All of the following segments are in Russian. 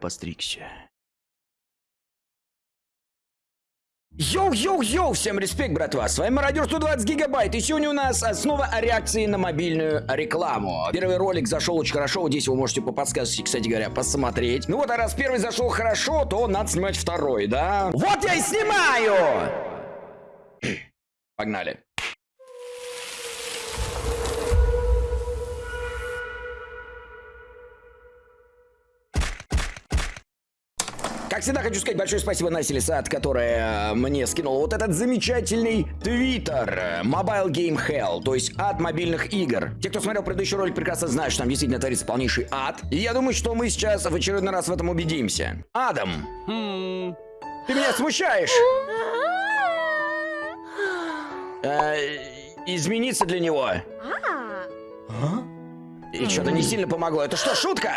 постригся. Йоу-йоу-йоу, всем респект, братва, с вами Мародер 120 гигабайт, и сегодня у нас снова реакции на мобильную рекламу. Первый ролик зашел очень хорошо, здесь вы можете по подсказке, кстати говоря, посмотреть. Ну вот, а раз первый зашел хорошо, то надо снимать второй, да? Вот я и снимаю! Погнали. Как всегда, хочу сказать большое спасибо Насе Лисат, которая мне скинула вот этот замечательный твиттер Mobile Game Hell, то есть ад мобильных игр. Те, кто смотрел предыдущий ролик, прекрасно знают, что там действительно творится полнейший ад. И я думаю, что мы сейчас в очередной раз в этом убедимся. Адам, Хм. ты меня смущаешь. Э, измениться для него. И что-то не сильно помогло. Это что, шутка?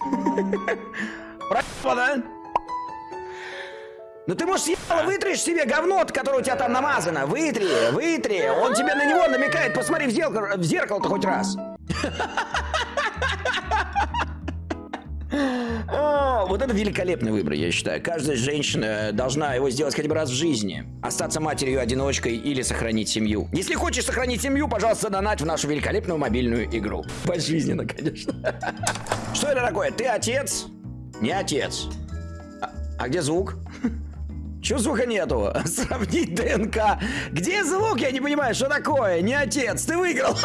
Проебано, да? Ну ты, может, съебало вытришь себе говно, которое у тебя там намазано. Вытри, вытри. Он тебе на него намекает. Посмотри в зеркало, в зеркало-то хоть раз. О, вот это великолепный выбор, я считаю. Каждая женщина должна его сделать хотя бы раз в жизни. Остаться матерью-одиночкой или сохранить семью. Если хочешь сохранить семью, пожалуйста, донать в нашу великолепную мобильную игру. Пожизненно, конечно. Что это такое? Ты отец? Не отец. А, а где звук? Чего звука нету? Сравнить ДНК. Где звук? Я не понимаю, что такое? Не отец, ты выиграл.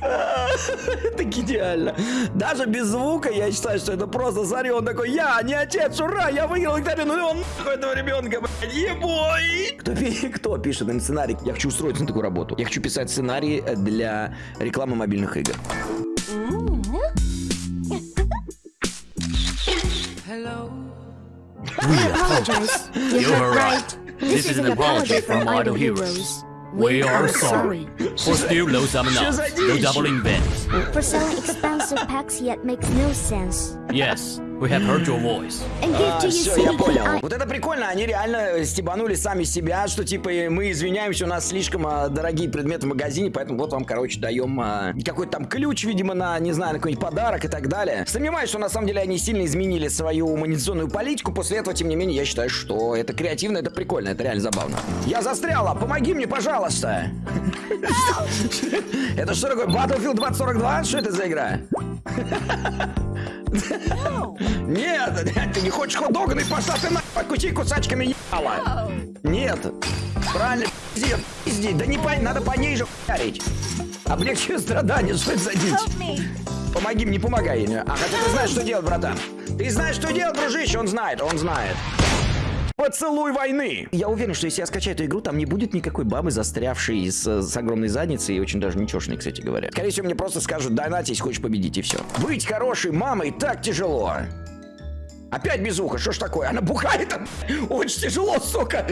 Это идеально. Даже без звука я считаю, что это просто смотри, он такой, я не отец, ура, я выиграл викторину, и он нахуй этого ребенка, блядь, ебой. Кто, кто пишет им сценарий? Я хочу устроиться на такую работу. Я хочу писать сценарии для рекламы мобильных игр. We apologize. You're right. This, is an apology from idol Heroes. We are sorry. For still low summoners, no doubling bends. For selling expensive packs yet makes no sense. Yes, we have heard your voice. And give А, все, я понял. Вот это прикольно, они реально стебанули сами себя, что типа мы извиняемся, у нас слишком а, дорогие предметы в магазине, поэтому вот вам, короче, даем а, какой-то там ключ, видимо, на, не знаю, на какой-нибудь подарок и так далее. Сомневаюсь, что на самом деле они сильно изменили свою монетизационную политику, после этого, тем не менее, я считаю, что это креативно, это прикольно, это реально забавно. Я застряла, помоги мне, пожалуйста. Это что такое, Battlefield 2042? Что это за игра? Нет, ты не хочешь хот-дога, ну и пошла ты нахуй, откуси кусачками ебала. Нет, правильно, пиздец, пизди, да не по, надо по ней же хуярить. Облегчи страдания, что это за дичь? Помоги мне, помогай. А хотя ты знаешь, что делать, братан. Ты знаешь, что делать, дружище, он знает, он знает. Поцелуй войны! Я уверен, что если я скачаю эту игру, там не будет никакой бабы, застрявшей с, с огромной задницей и очень даже ничешной, кстати говоря. Скорее всего, мне просто скажут, донать, если хочешь победить, и все. Быть хорошей мамой так тяжело. Опять без уха, что ж такое? Она бухает, а, очень тяжело, сука.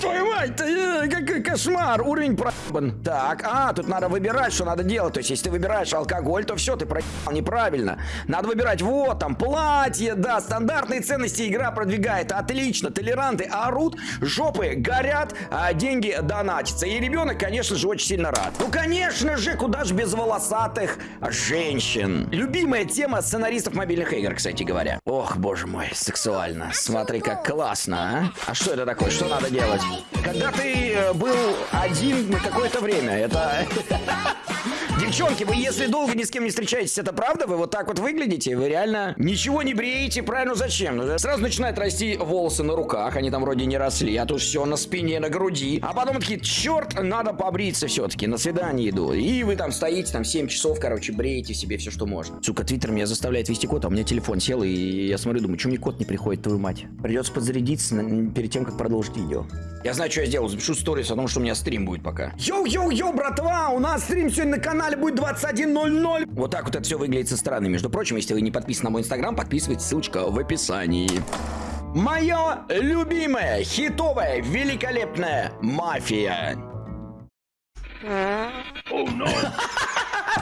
Твою мать, э, какой кошмар, уровень проебан. Так, а, тут надо выбирать, что надо делать. То есть, если ты выбираешь алкоголь, то все, ты проебал неправильно. Надо выбирать, вот, там, платье, да, стандартные ценности игра продвигает. Отлично, толеранты орут, жопы горят, а деньги донатятся. И ребенок, конечно же, очень сильно рад. Ну, конечно же, куда же без волосатых женщин. Любимая тема сценаристов мобильных игр, кстати говоря. Ох, боже мой, сексуально. Смотри, как классно, а? А что это такое? Что надо делать? Когда ты э, был один на какое-то время, это... Девчонки, вы если долго ни с кем не встречаетесь, это правда? Вы вот так вот выглядите? Вы реально ничего не бреете? Правильно, зачем? Ну, Сразу начинают расти волосы на руках, они там вроде не росли, а тут все на спине, на груди. А потом такие, черт, надо побриться все-таки, на свидание иду. И вы там стоите, там 7 часов, короче, бреете себе все, что можно. Сука, твиттер меня заставляет ввести код, а у меня телефон сел, и я смотрю, думаю, что мне код не приходит, твою мать. Придется подзарядиться на- перед тем, как продолжить видео. Я знаю, что я сделаю, запишу сторис о том, что у меня стрим будет пока. Йоу-йоу-йоу, братва, у нас стрим сегодня на канале будет 21.00. Вот так вот это все выглядит со стороны. Между прочим, если вы не подписаны на мой инстаграм, подписывайтесь, ссылочка в описании. Мое любимое, хитовое, великолепная мафия.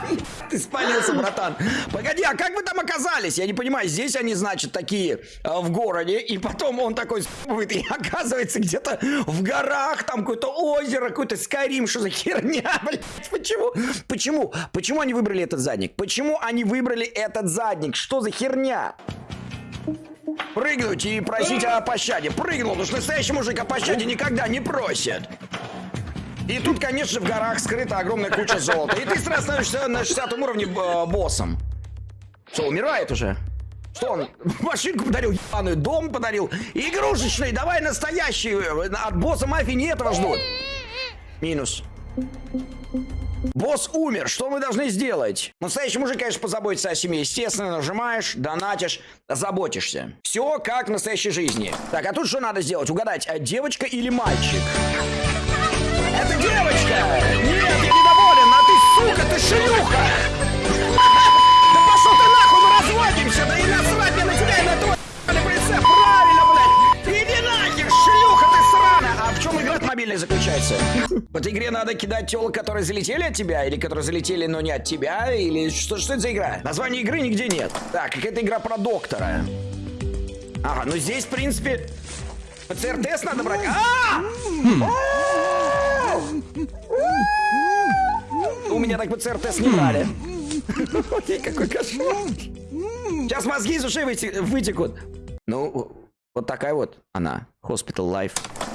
Ты спалился, братан. Погоди, а как вы там оказались? Я не понимаю, здесь они, значит, такие э, в городе, и потом он такой с***ывает, и оказывается где-то в горах, там какое-то озеро, какой-то Скайрим, что за херня, блядь? Почему? Почему? Почему они выбрали этот задник? Почему они выбрали этот задник? Что за херня? Прыгнуть и просить о пощаде. Прыгнул, потому что настоящий мужик о пощаде никогда не просит. И тут, конечно, в горах скрыта огромная куча золота. И ты сразу становишься на 60 уровне э, боссом. Что, умирает уже? Что он? Машинку подарил, ебаную, дом подарил. Игрушечный, давай настоящий. От босса мафии не этого ждут. Минус. Босс умер, что мы должны сделать? Настоящий мужик, конечно, позаботится о семье. Естественно, нажимаешь, донатишь, заботишься. Все как в настоящей жизни. Так, а тут что надо сделать? Угадать, а девочка или мальчик? Это девочка! Нет, я недоволен, а ты, сука, ты шлюха! Да пошел ты нахуй, мы разводимся, да и насрать мне на тебя и на твой прицеп, правильно, блядь! Иди нахер, шлюха ты сраная! А в чем игра мобильная заключается? В этой игре надо кидать телок, которые залетели от тебя, или которые залетели, но не от тебя, или что, что это за игра? Названия игры нигде нет. Так, какая-то игра про доктора. Ага, ну здесь, в принципе, ПЦР-тест надо брать. А! У меня так ПЦР-тест не брали. Ой, какой кошмар. Сейчас мозги из ушей выте- вытекут. Ну, вот такая вот она. Hospital Life.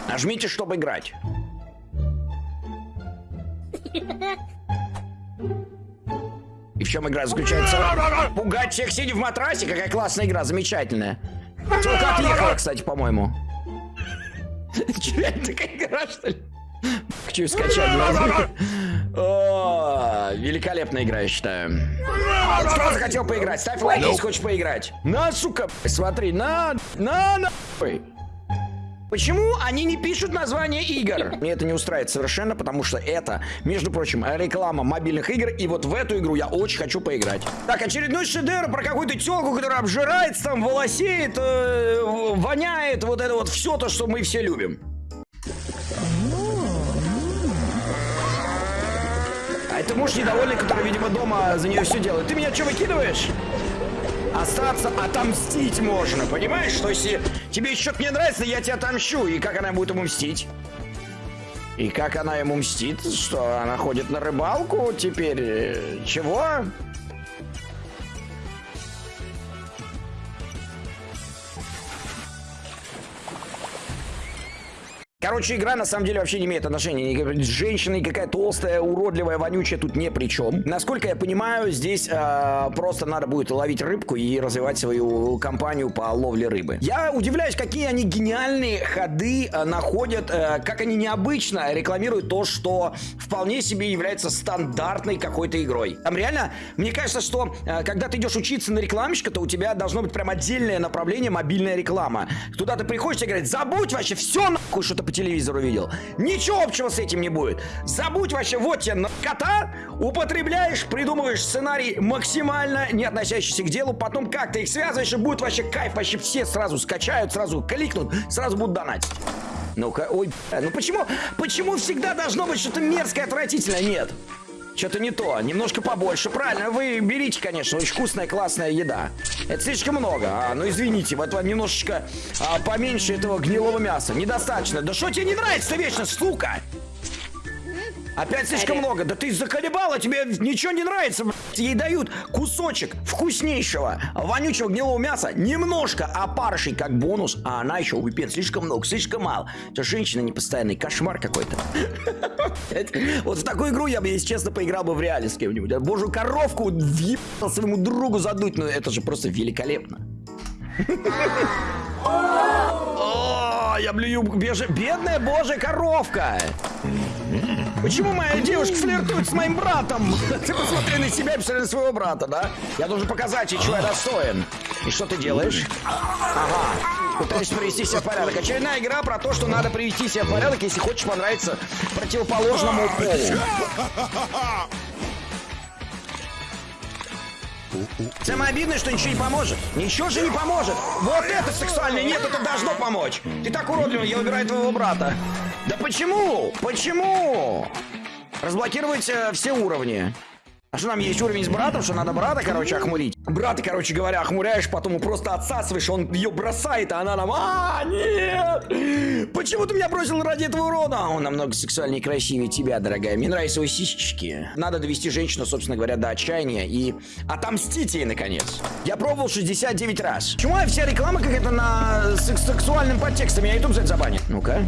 Нажмите, чтобы играть. И в чем игра заключается? Пугать всех, сидя в матрасе? Какая классная игра, замечательная. Только отъехала, кстати, по-моему. Че, это такая игра, что ли? Хочу скачать. Великолепная игра, я считаю. Кто захотел поиграть? Ставь лайк, если хочешь поиграть. На, сука, смотри, на, на, нахуй. Почему они не пишут название игр? Мне это не устраивает совершенно, потому что это, между прочим, реклама мобильных игр, и вот в эту игру я очень хочу поиграть. Так, очередной шедевр про какую-то телку, которая обжирается, там, волосеет, э, воняет, вот это вот все то, что мы все любим. Это муж недовольный, который, видимо, дома за нее все делает. Ты меня что, выкидываешь? Остаться, отомстить можно, понимаешь? Что если тебе что-то не нравится, я тебя отомщу. И как она будет ему мстить? И как она ему мстит? Что, она ходит на рыбалку теперь? Э, Чего? Короче, игра на самом деле вообще не имеет отношения. Ни- Женщина и какая толстая, уродливая, вонючая тут не при чем. Насколько я понимаю, здесь э, просто надо будет ловить рыбку и развивать свою компанию по ловле рыбы. Я удивляюсь, какие они гениальные ходы э, находят, э, как они необычно рекламируют то, что вполне себе является стандартной какой-то игрой. Там реально, мне кажется, что э, когда ты идешь учиться на рекламщика, то у тебя должно быть прям отдельное направление мобильная реклама. Туда ты приходишь и говорит, забудь вообще все нахуй, что ты по телевизору видел. Ничего общего с этим не будет. Забудь вообще, вот тебе на кота, употребляешь, придумываешь сценарий максимально не относящийся к делу, потом как ты их связываешь, и будет вообще кайф, вообще все сразу скачают, сразу кликнут, сразу будут донатить. Ну-ка, ой, ну почему, почему всегда должно быть что-то мерзкое, отвратительное? Нет. Что-то не то, немножко побольше. Правильно, вы берите, конечно, очень вкусная, классная еда. Это слишком много. А, ну извините, вот вам немножечко а, поменьше этого гнилого мяса. Недостаточно. Да что тебе не нравится вечно, сука? Опять слишком много. Да ты заколебала, тебе ничего не нравится. блядь. Ей дают кусочек вкуснейшего, вонючего гнилого мяса. Немножко опарышей как бонус, а она еще выпьет слишком много, слишком мало. Это женщина непостоянный, кошмар какой-то. Вот в такую игру я бы, если честно, поиграл бы в реале с кем-нибудь. Божью коровку въебал своему другу задуть, ну это же просто великолепно. О, я блюю бедная божья коровка. Почему моя девушка флиртует с моим братом? Ты посмотри на себя посмотри на своего брата, да? Я должен показать ей, чего я достоин. И что ты делаешь? Ага. Пытаешься привести себя в порядок. Очередная игра про то, что надо привести себя в порядок, если хочешь понравиться противоположному полу. Самое обидное, что ничего не поможет. Ничего же не поможет. Вот это сексуальное, нет, это должно помочь. Ты так уродлив, я убираю твоего брата. Да почему? Почему? Разблокировать э, все уровни. А что нам есть уровень с братом, что надо брата, короче, охмурить? Брата, короче говоря, охмуряешь, потом его просто отсасываешь, он ее бросает, а она нам... А, нет! Почему ты меня бросил ради этого урона? Он намного сексуальнее и красивее тебя, дорогая. Мне нравятся его сисечки. Надо довести женщину, собственно говоря, до отчаяния и отомстить ей, наконец. Я пробовал 69 раз. Почему вся реклама какая-то на секс- сексуальным подтекстом? Меня YouTube за это забанит. Ну-ка.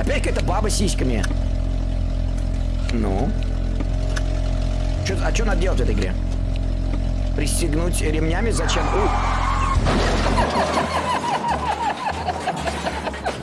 Опять какая-то баба с сиськами. Ну? Чё- а что надо делать в этой игре? Пристегнуть ремнями? Зачем? У.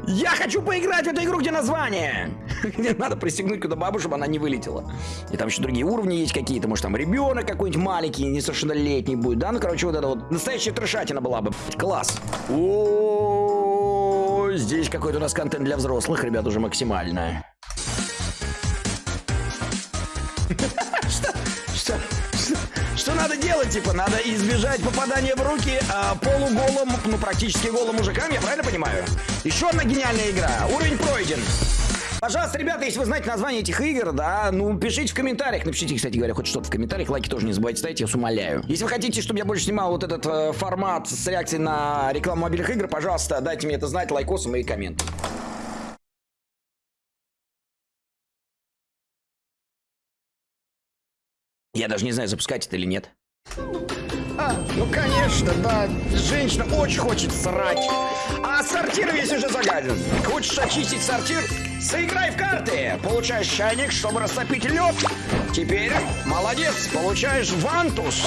Я хочу поиграть в эту игру, где название. Где надо пристегнуть куда бабу, чтобы она не вылетела. И там еще другие уровни есть какие-то. Может, там ребенок какой-нибудь маленький, несовершеннолетний будет. Да, ну, короче, вот это вот настоящая трешатина была бы. Класс. О, здесь какой-то у нас контент для взрослых, ребят, уже максимально. Что? Что? Что? Надо делать? Типа, надо избежать попадания в руки а, полуголым, ну, практически голым мужикам, я правильно понимаю? Еще одна гениальная игра. Уровень пройден. Пожалуйста, ребята, если вы знаете название этих игр, да, ну, пишите в комментариях. Напишите, кстати говоря, хоть что-то в комментариях. Лайки тоже не забывайте ставить, я вас умоляю. Если вы хотите, чтобы я больше снимал вот этот э, формат с реакцией на рекламу мобильных игр, пожалуйста, дайте мне это знать лайкосом и комментом. Я даже не знаю, запускать это или нет. А, ну конечно, да. Женщина очень хочет срать. А сортир весь уже загаден. Хочешь очистить сортир? Сыграй в карты. Получаешь чайник, чтобы растопить лед. Теперь, молодец, получаешь вантус.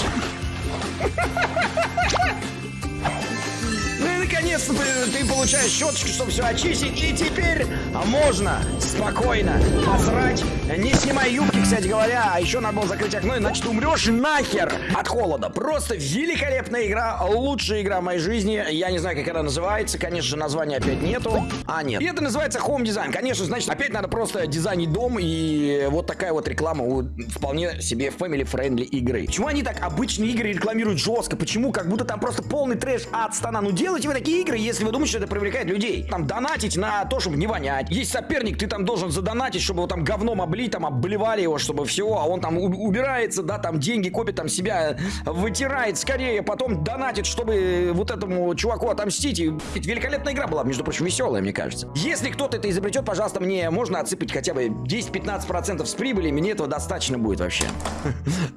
Ну и наконец-то ты, ты получаешь щеточку, чтобы все очистить. И теперь можно спокойно посрать. Не снимай юбки, кстати говоря. А еще надо было закрыть окно, иначе ты умрешь нахер от холода. Просто великолепная игра. Лучшая игра в моей жизни. Я не знаю, как она называется. Конечно же, названия опять нету. А, нет. И это называется Home Design. Конечно, значит, опять надо просто дизайнить дом. И вот такая вот реклама у вполне себе family-friendly игры. Почему они так обычные игры рекламируют жестко? Почему? Как будто там просто полный трэш от стана. Ну делайте вы такие игры, если вы думаете, что это привлекает людей. Там донатить на то, чтобы не вонять. Есть соперник, ты там должен задонатить, чтобы его там говном облить, там обливали его, чтобы все, а он там убирается, да, там деньги копит, там себя вытирает скорее, потом донатит, чтобы вот этому чуваку отомстить. И великолепная игра была, между прочим, веселая, мне кажется. Если кто-то это изобретет, пожалуйста, мне можно отсыпать хотя бы 10-15% с прибыли, мне этого достаточно будет вообще.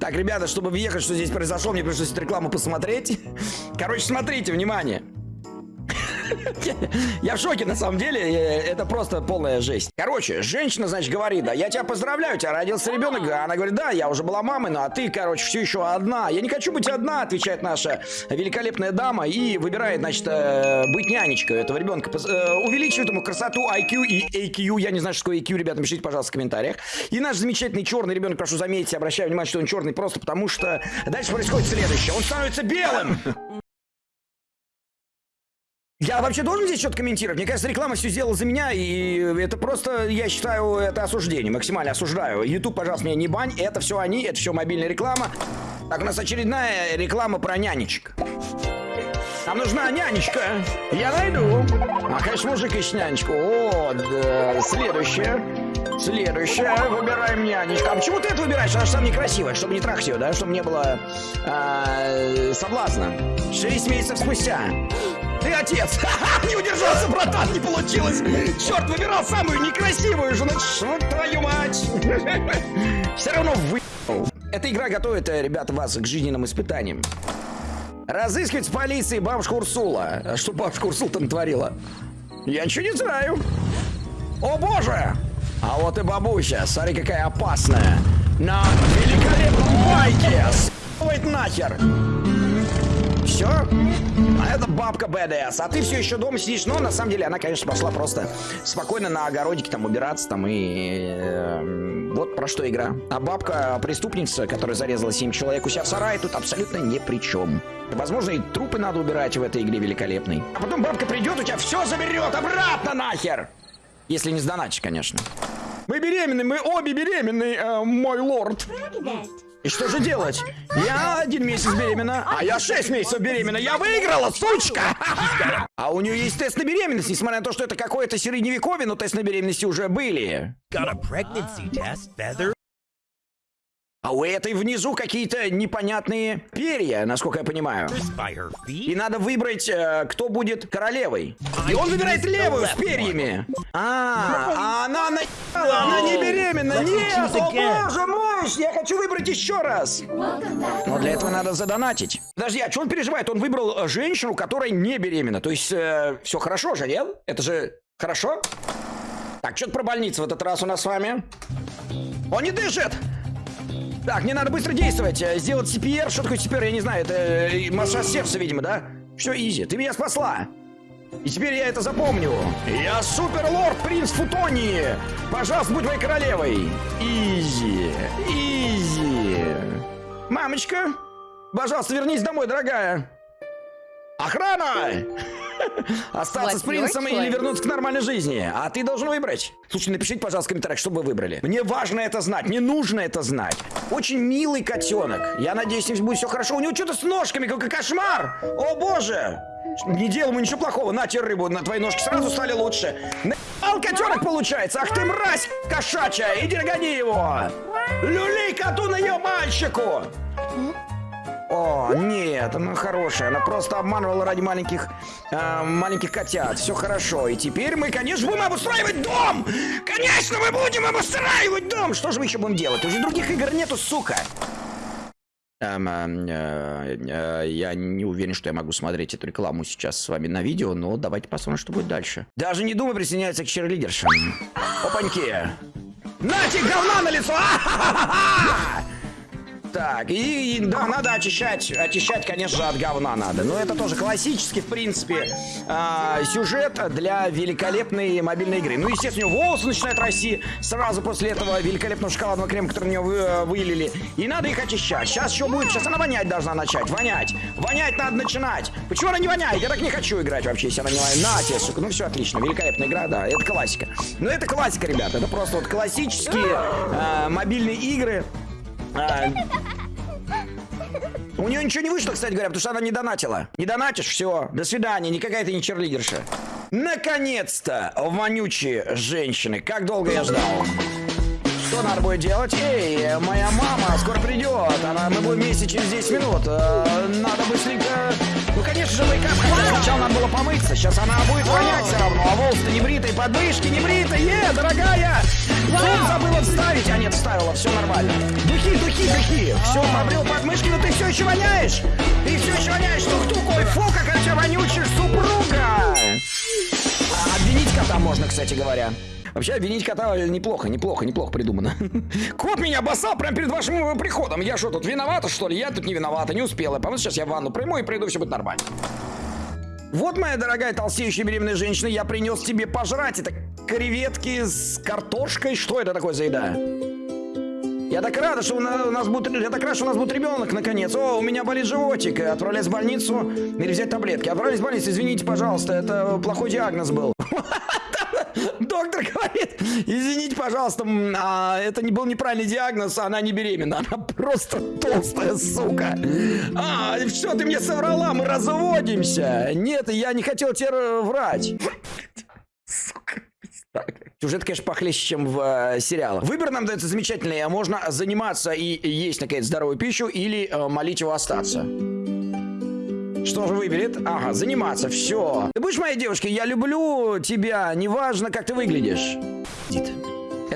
Так, ребята, чтобы въехать, что здесь произошло, мне пришлось эту рекламу посмотреть. Короче, смотрите, внимание. Я в шоке, на самом деле, это просто полная жесть. Короче, женщина, значит, говорит, да, я тебя поздравляю, у тебя родился ребенок. Она говорит, да, я уже была мамой, ну а ты, короче, все еще одна. Я не хочу быть одна, отвечает наша великолепная дама и выбирает, значит, э, быть нянечкой этого ребенка. Э, Увеличивает ему красоту, IQ и AQ. Я не знаю, что такое AQ, ребята, напишите, пожалуйста, в комментариях. И наш замечательный черный ребенок, прошу заметить, обращаю внимание, что он черный просто потому, что дальше происходит следующее. Он становится белым. Я вообще должен здесь что-то комментировать? Мне кажется, реклама все сделала за меня, и это просто, я считаю, это осуждение, максимально осуждаю. YouTube, пожалуйста, меня не бань, это все они, это все мобильная реклама. Так, у нас очередная реклама про нянечек. Нам нужна нянечка. Я найду. А, конечно, мужик ищет нянечку. О, да. Следующая. Следующая. Выбираем нянечку. А почему ты это выбираешь? Она же сам некрасивая, чтобы не трахать ее, да? Чтобы не было а, соблазна. Шесть месяцев спустя. Ты отец! Ха-ха, Не удержался, братан, не получилось! Черт, выбирал самую некрасивую же, ну что твою мать! Все равно вы... Эта игра готовит, э, ребята, вас к жизненным испытаниям. Разыскивать в полиции бабушку Урсула. А Что бабушка Урсула там творила? Я ничего не знаю. О боже! А вот и бабуся, смотри, какая опасная. На великолепном байке! С***ывает нахер! Все? А это бабка БДС. А ты все еще дома сидишь. Но на самом деле она, конечно, пошла просто спокойно на огородике там убираться там и... э, вот про что игра. А бабка преступница, которая зарезала 7 человек у себя в сарае, тут абсолютно ни при чем. Возможно, и трупы надо убирать в этой игре великолепной. А потом бабка придет, у тебя все заберет обратно нахер! Если не сдоначишь, конечно. Мы беременны, мы обе беременны, э, мой лорд. И что же делать? Я один месяц беременна, а я шесть месяцев беременна. Я выиграла, сучка! А у нее есть тест на беременность, несмотря на то, что это какое-то средневековье, но тест на беременности уже были. Got a pregnancy test, Feather? А у этой внизу какие-то непонятные перья, насколько я понимаю. И надо выбрать, э, кто будет королевой. И он выбирает левую с перьями. А, а она наебала, она не беременна. Нет, о боже мой, я хочу выбрать еще раз. Но для этого надо задонатить. Подожди, а что он переживает? Он выбрал э, женщину, которая не беременна. То есть все хорошо же, нет? Это же хорошо? Так, что-то про больницу в этот раз у нас с вами. Он не дышит! Так, мне надо быстро действовать. э, Сделать CPR. Что такое CPR? Я не знаю. Это э, массаж сердца, видимо, да? Все, easy. Ты меня спасла. И теперь я это запомню. Я суперлорд принц Футонии. Пожалуйста, будь моей королевой. Easy. Easy. Мамочка, пожалуйста, вернись домой, дорогая. Охрана! Остаться с принцем или вернуться к нормальной жизни. А ты должен выбрать. Слушай, напишите, пожалуйста, в комментариях, что бы вы выбрали. Мне важно это знать, мне нужно это знать. Очень милый котенок. Я надеюсь, с ним будет все хорошо. У него что-то с ножками, какой кошмар. О боже! Не делай ему ничего плохого. На тебе рыбу, на твои ножки сразу стали лучше. Наебал котенок получается. Ах ты мразь кошачья. Иди гони его. Люли коту на ее мальчику. О, нет, она хорошая. Она просто обманывала ради маленьких, э, маленьких котят. Все хорошо. И теперь мы, конечно, будем обустраивать дом! Конечно, мы будем обустраивать дом! Что же мы еще будем делать? Уже других игр нету, сука! Эм, э, э, я не уверен, что я могу смотреть эту рекламу сейчас с вами на видео, но давайте посмотрим, что будет дальше. Даже не думай присоединяться к черлидершам. Опаньки! Нате, говна на лицо! А-ха-ха-ха! Так, и, и, да, надо очищать, очищать, конечно же, от говна надо. Но это тоже классический, в принципе, а, сюжет для великолепной мобильной игры. Ну, естественно, волосы начинают расти сразу после этого великолепного шоколадного крема, который у него вы- э, вылили. И надо их очищать. Сейчас что будет? Сейчас она вонять должна начать. Вонять. Вонять надо начинать. Почему она не воняет? Я так не хочу играть вообще, если она не воняет. На тебе, сука. Ну, все отлично. Великолепная игра, да. Это классика. Ну, это классика, ребята. Это просто вот классические э, мобильные игры. А, у нее ничего не вышло, кстати говоря, потому что она не донатила. Не донатишь, все, до свидания, никакая ты не черлидерша. Наконец-то, вонючие женщины, как долго я ждал. Что надо будет делать? Эй, моя мама скоро придет. Она, мы будем вместе через 10 минут. Э, надо быстренько... Ну, конечно же, мейкап, хотя сначала надо было помыться. Сейчас она будет вонять все равно. А волосы-то не бритые, подмышки не бритые. Дорогая! Зуб забыла вставить. А нет, вставила, все нормально. Духи, духи. Все, побрил подмышки, но ты все еще воняешь. Ты все еще воняешь. Тух-тух, ой, фу, какая у тебя вонючая супруга. А Обвинить кота можно, кстати говоря. Вообще, обвинить кота неплохо, неплохо, неплохо придумано. Кот меня обоссал прямо перед вашим э, приходом. Я что, тут виновата, что ли? Я тут не виновата, не успела. По-моему, сейчас я в ванну приму и приду, все будет нормально. Вот, моя дорогая толстеющая беременная женщина, я принес тебе пожрать. Это креветки с картошкой. Что это такое за еда? Я так рада, что у на- у нас будет, я так рад, что у нас будет ребенок наконец. О, у меня болит животик. Отправляюсь в больницу или взять таблетки. Отправляюсь в больницу, извините, пожалуйста, это плохой диагноз был. Доктор говорит, извините, пожалуйста, а, это не был неправильный диагноз, она не беременна, она просто толстая сука. А, все, ты мне соврала, мы разводимся. Нет, я не хотел тебе врать. Сука. Сюжет, конечно, похлеще, чем в э, сериалах. Выбор нам дается замечательный. Можно заниматься и есть, наконец, здоровую пищу или э, молить его остаться. Что же выберет? Ага, заниматься, все. Ты будешь моей девушкой? Я люблю тебя, неважно, как ты выглядишь. Дит.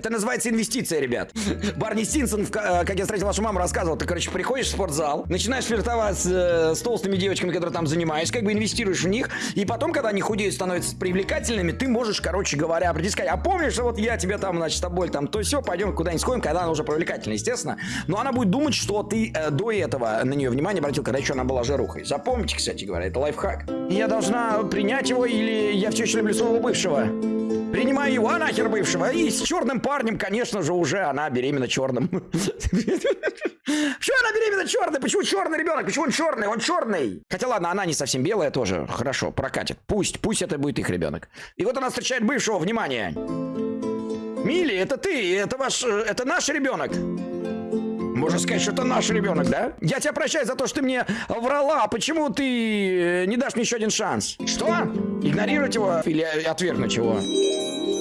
Это называется инвестиция, ребят. Барни ка- э, как я встретил вашу маму, рассказывал. Ты, короче, приходишь в спортзал, начинаешь флиртовать с, э, толстыми девочками, которые там занимаешься, как бы инвестируешь в них, и потом, когда они худеют, становятся привлекательными, ты можешь, короче говоря, прийти сказать, а помнишь, что вот я тебя там, значит, тобой там, то все, пойдем куда-нибудь сходим, когда она уже привлекательна, естественно. Но она будет думать, что ты э, до этого на нее внимание обратил, когда еще она была жарухой. Запомните, кстати говоря, это лайфхак. Я должна принять его или я все еще люблю своего бывшего? Принимаю его, а нахер бывшего. И с черным парнем, конечно же, уже она беременна черным. Почему она беременна черной? Почему черный ребенок? Почему он черный? Он черный. Хотя ладно, она не совсем белая тоже. Хорошо, прокатит. Пусть, пусть это будет их ребенок. И вот она встречает бывшего, внимание. Милли, это ты, это ваш, э, это наш ребенок. Можно сказать, что это наш ребенок, да? Я тебя прощаю за то, что ты мне врала. Почему ты э, не дашь мне еще один шанс? Что? Игнорировать его или отвергнуть его?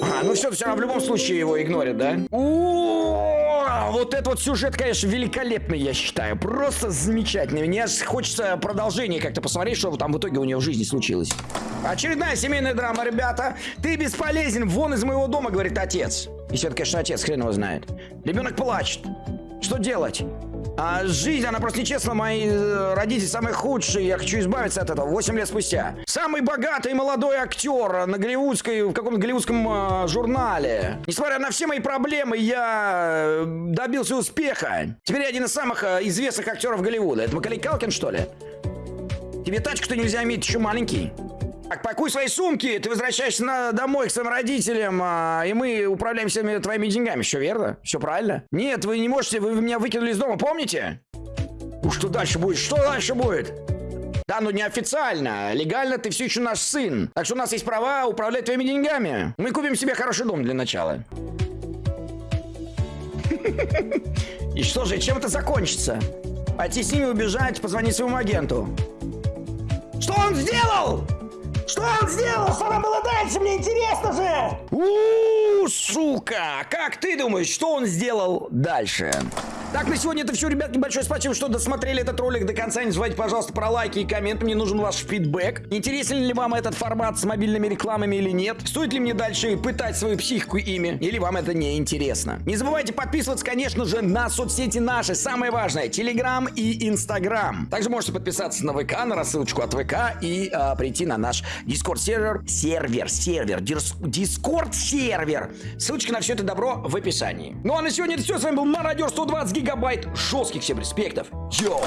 А, ну все, все равно в любом случае его игнорят, да? О, вот этот вот сюжет, конечно, великолепный, я считаю. Просто замечательный. Мне хочется продолжение как-то посмотреть, что там в итоге у нее в жизни случилось. Очередная семейная драма, ребята. Ты бесполезен, вон из моего дома, говорит отец. Если это, конечно, отец, хрен его знает. Ребенок плачет. Что делать? А жизнь, она просто нечестна. Мои э, родители самые худшие. Я хочу избавиться от этого. 8 лет спустя. Самый богатый молодой актер на голливудской, в каком-то голливудском э, журнале. Несмотря на все мои проблемы, я э, добился успеха. Теперь я один из самых э, известных актеров Голливуда. Это Макалей Калкин, что ли? Тебе тачку-то нельзя иметь, еще маленький. Так, пакуй свои сумки, ты возвращаешься на, домой к своим родителям, а, и мы управляем всеми твоими деньгами. Все верно? Все правильно? Нет, вы не можете, вы меня выкинули из дома, помните? Ну что дальше будет? Что дальше будет? Да, ну неофициально. Легально ты все еще наш сын. Так что у нас есть права управлять твоими деньгами. Мы купим себе хороший дом для начала. И что же, чем это закончится? Пойти с ними убежать, позвонить своему агенту. Что он сделал? Что он сделал? Что там было дальше? Мне интересно же! у сука! Как ты думаешь, что он сделал дальше? Так, на сегодня это все, ребятки. Большое спасибо, что досмотрели этот ролик до конца. Не забывайте, пожалуйста, про лайки и комменты. Мне нужен ваш фидбэк. Интересен ли вам этот формат с мобильными рекламами или нет? Стоит ли мне дальше пытать свою психику ими? Или вам это не интересно? Не забывайте подписываться, конечно же, на соцсети наши. Самое важное, Телеграм и Инстаграм. Также можете подписаться на ВК, на рассылочку от ВК и а, прийти на наш Дискорд сервер. Сервер, сервер, Дискорд сервер. Ссылочка на все это добро в описании. Ну а на сегодня это все. С вами был Мародер 120 гигабайт жестких всем респектов. Йоу!